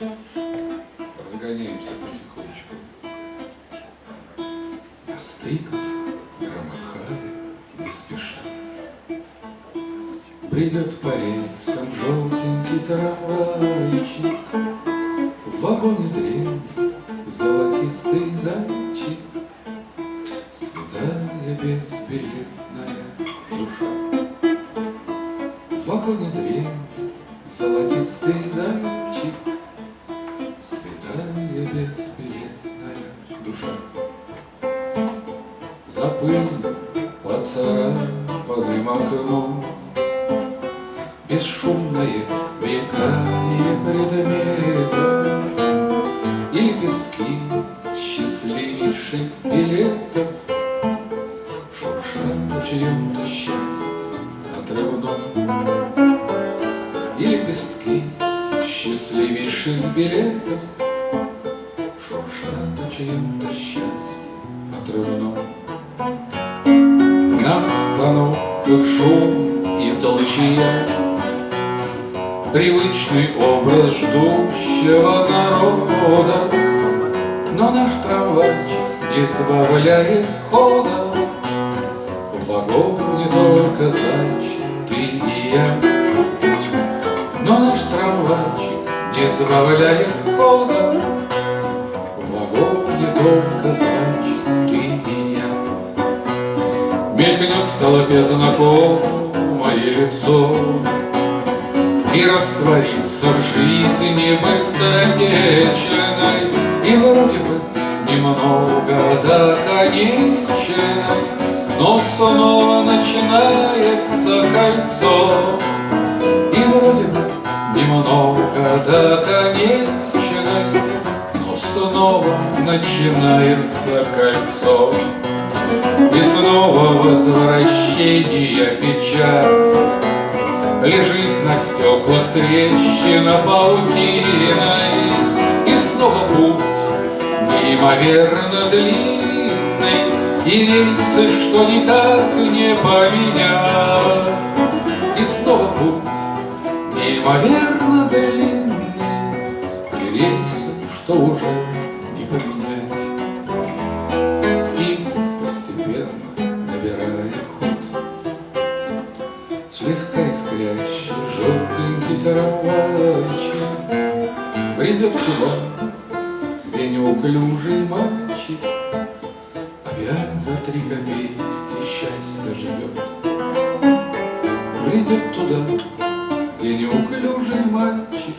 Разгоняемся потихонечку. На стыках громыхали не спеша. Придет по рельсам желтенький трамвайчик, В вагоне дремлет золотистый зайчик, Святая безбилетная душа. В вагоне дремлет золотистый зайчик, За пыльным поцарапанным окном. Бесшумное мелькание предметов. И лепестки счастливейших билетов. Шуршат о чьем-то счастье отрывном И лепестки счастливейших билетов. Шуршат о чьем-то счастье отрывном На остановках шум и толчья. Привычный образ ждущего народа Но наш трамвайчик не сбавляет хода. В вагоне только зайчик, ты и я. Но наш трамвайчик не сбавляет хода. В вагоне только зайчик, Мелькнет в толпе знакомое лицо и раствориться в жизни быстротечной, И вроде бы немного до конечной, Но снова начинается кольцо. И вроде бы немного до конечной, Но снова начинается кольцо. И снова возвращение печать Лежит на стеклах трещина паутиной И снова путь неимоверно длинный И рельсы, что никак не поменять. И снова путь неимоверно длинный И рельсы, что уже не поменять набирая ход Слегка искрящий желтенький трамвайчик Придет туда, где неуклюжий мальчик. Опять за три копейки счастья живет Придет туда, где неуклюжий мальчик